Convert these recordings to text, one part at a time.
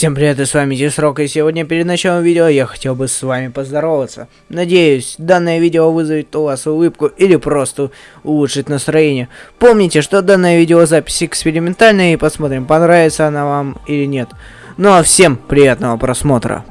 Всем привет, и с вами Дисрок, и сегодня перед началом видео я хотел бы с вами поздороваться. Надеюсь, данное видео вызовет у вас улыбку или просто улучшит настроение. Помните, что данная видеозапись экспериментальная, и посмотрим, понравится она вам или нет. Ну а всем приятного просмотра.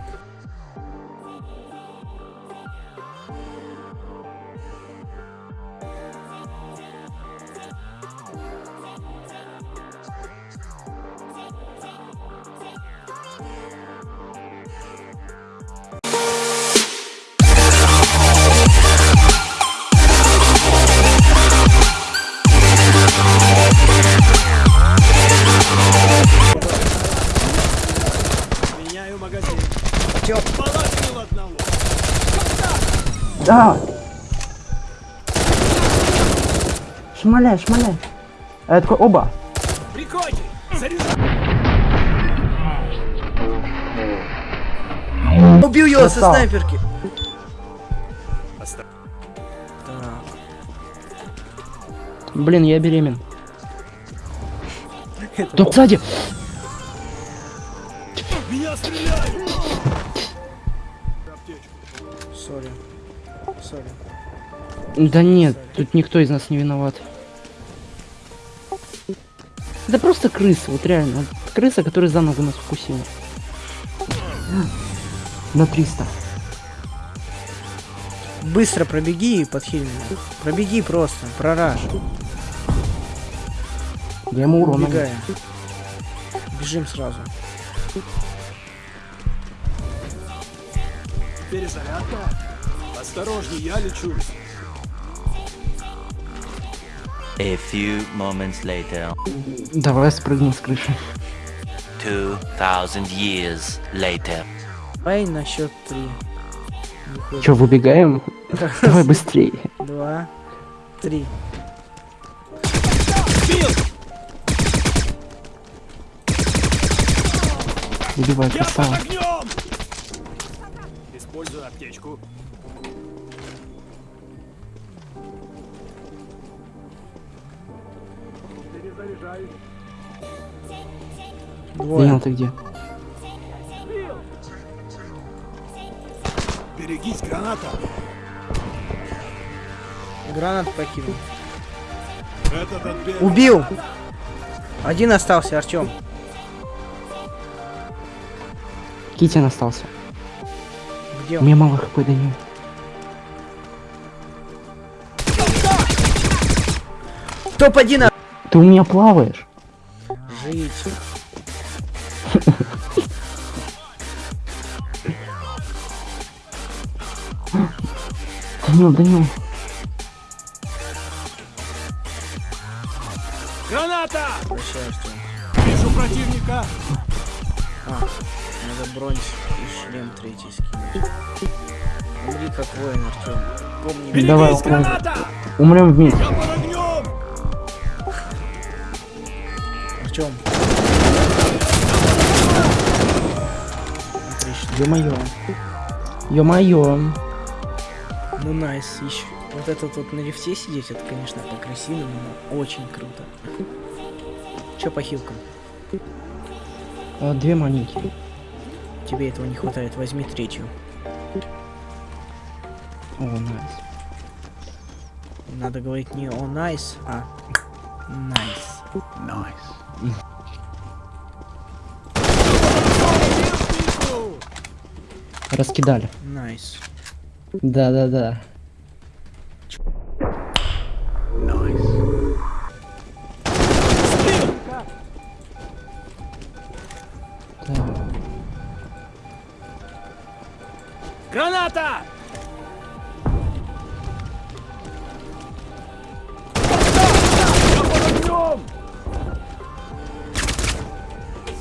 Магазин. Чё? Половину одного. Да. Шмаляй, шмаляй. А я такой, оба. Прикончи! Заряжай! Убил его со снайперки. Так, Блин, я беремен. Тут сзади. Меня стреляют! Sorry. Sorry. Да нет, тут никто из нас не виноват. Это просто крыса, вот реально. Крыса, которая за ногу нас укусила. На 300. Быстро пробеги и подхиль меня. Пробеги просто, прорашь. Я ему урон. Бежим сразу. Перезарядка. Осторожней, я лечу. A few moments later, Давай спрыгнем с крыши. 2000 years later. Давай на счет три. Че, выбегаем? Давай быстрее. Два, три. Убивай, Я под красава. Использую аптечку. Перезаряжаюсь. Данил, ты где? Берегись, граната! Гранат покинул. Убил! Один остался, Артем. Китин остался. Где У он? меня мало хп, Данил. Топ-1 а- Ты у меня плаваешь. Жить. Данил, Данил. Граната! Прощай, Артем. Вижу противника! А, надо бронь и шлем третий скинуть. Умри как воин, Артем. Помни, Берегись, Давай, граната! Умрем вместе. Артем. Ё-моё. Ё-моё. Ну nice, ищ. Вот этот вот на лифте сидеть, это, конечно, по-красивому, но очень круто. Чё по хилкам? А, две маленькие. Тебе этого не хватает, возьми третью. О, nice. Надо говорить не о nice, а nice. Nice. Раскидали. Найс. Да-да-да. Граната!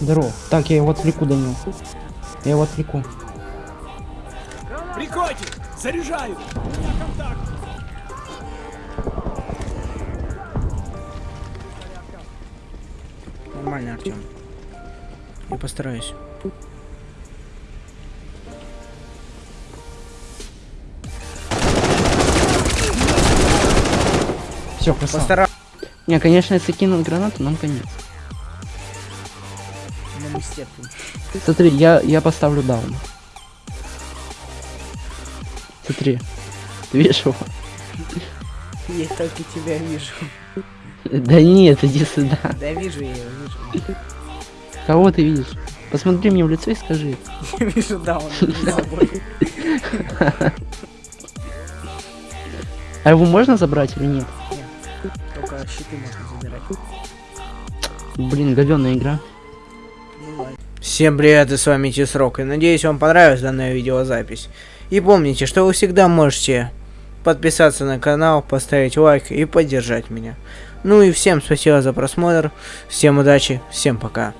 Здорово. Так, я его отвлеку, Данил. Я его отвлеку. Прикончи! Заряжаю! Нормально, Артем. Я постараюсь. Все, красава. Постараюсь. Не, конечно, если кинут гранату, нам конец. Стерпим. Смотри, я, я поставлю даун. Смотри. Ты видишь его? Я только тебя вижу. Да нет, иди сюда. Да вижу я его, вижу. Кого ты видишь? Посмотри мне в лицо и скажи. Я вижу, да, он за собой. А его можно забрать или нет? Щиты можно забирать. Блин, говёная игра. Всем привет, и с вами Тисрок, и надеюсь вам понравилась данная видеозапись. И помните, что вы всегда можете подписаться на канал, поставить лайк и поддержать меня. Ну и всем спасибо за просмотр, всем удачи, всем пока.